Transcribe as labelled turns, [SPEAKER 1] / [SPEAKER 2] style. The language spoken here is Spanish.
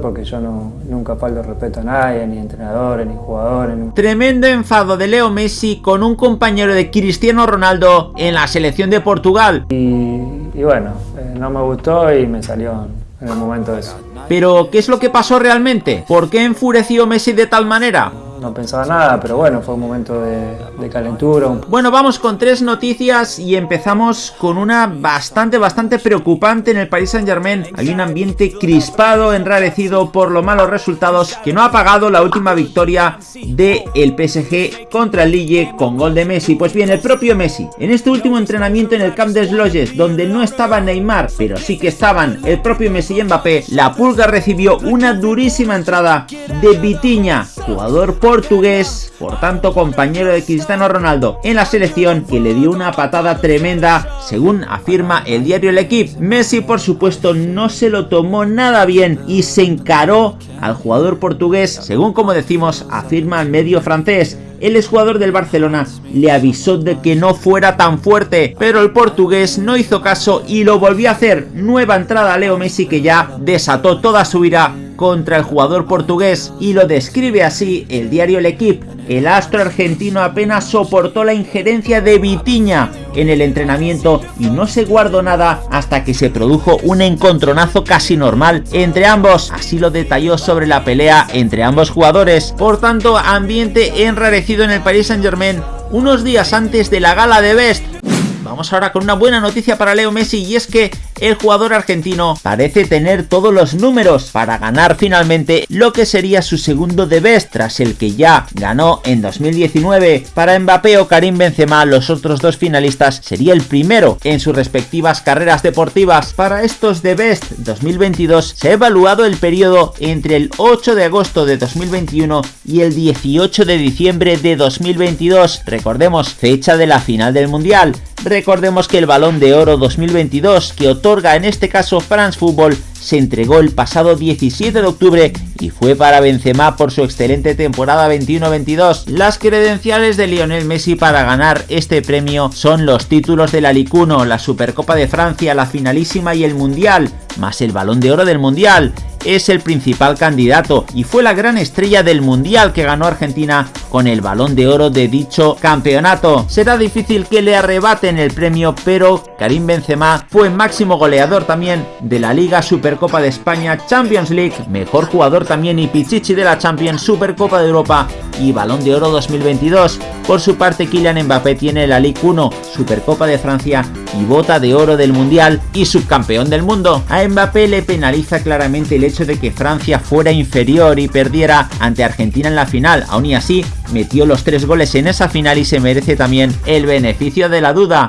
[SPEAKER 1] porque yo no, nunca falto respeto a nadie, ni entrenadores, ni jugadores. Ni...
[SPEAKER 2] Tremendo enfado de Leo Messi con un compañero de Cristiano Ronaldo en la selección de Portugal.
[SPEAKER 1] Y, y bueno, eh, no me gustó y me salió en el momento de eso.
[SPEAKER 2] Pero, ¿qué es lo que pasó realmente? ¿Por qué enfureció Messi de tal manera?
[SPEAKER 1] No pensaba nada, pero bueno, fue un momento de, calentura.
[SPEAKER 2] Bueno, vamos con tres noticias y empezamos con una bastante, bastante preocupante en el Paris Saint Germain. Hay un ambiente crispado, enrarecido por los malos resultados que no ha pagado la última victoria del el PSG contra el Lille con gol de Messi. Pues bien, el propio Messi, en este último entrenamiento en el Camp des Loges, donde no estaba Neymar, pero sí que estaban el propio Messi y Mbappé, la Pulga recibió una durísima entrada de Vitiña, jugador por portugués, por tanto compañero de Cristiano Ronaldo en la selección, que le dio una patada tremenda, según afirma el diario El Equipe. Messi, por supuesto, no se lo tomó nada bien y se encaró al jugador portugués, según como decimos, afirma el medio francés el exjugador del Barcelona le avisó de que no fuera tan fuerte, pero el portugués no hizo caso y lo volvió a hacer. Nueva entrada a Leo Messi que ya desató toda su ira contra el jugador portugués y lo describe así el diario El Equipe. El astro argentino apenas soportó la injerencia de Vitiña en el entrenamiento y no se guardó nada hasta que se produjo un encontronazo casi normal entre ambos. Así lo detalló sobre la pelea entre ambos jugadores. Por tanto, ambiente enrarecido en el Paris Saint Germain unos días antes de la gala de Best. Ahora con una buena noticia para Leo Messi y es que el jugador argentino parece tener todos los números para ganar finalmente lo que sería su segundo de best tras el que ya ganó en 2019. Para Mbappé o Karim Benzema, los otros dos finalistas, sería el primero en sus respectivas carreras deportivas. Para estos de best 2022 se ha evaluado el periodo entre el 8 de agosto de 2021 y el 18 de diciembre de 2022. Recordemos, fecha de la final del Mundial. Recordemos que el Balón de Oro 2022 que otorga en este caso France Football se entregó el pasado 17 de octubre y fue para Benzema por su excelente temporada 21-22. Las credenciales de Lionel Messi para ganar este premio son los títulos de la Ligue 1, la Supercopa de Francia, la finalísima y el Mundial, más el Balón de Oro del Mundial es el principal candidato y fue la gran estrella del Mundial que ganó Argentina con el balón de oro de dicho campeonato. Será difícil que le arrebaten el premio, pero Karim Benzema fue máximo goleador también de la Liga Supercopa de España Champions League, mejor jugador también y Pichichi de la Champions Supercopa de Europa y Balón de Oro 2022. Por su parte Kylian Mbappé tiene la Ligue 1, Supercopa de Francia y Bota de Oro del Mundial y subcampeón del mundo. A Mbappé le penaliza claramente el hecho de que Francia fuera inferior y perdiera ante Argentina en la final. Aún y así, metió los tres goles en esa final y se merece también el beneficio de la duda.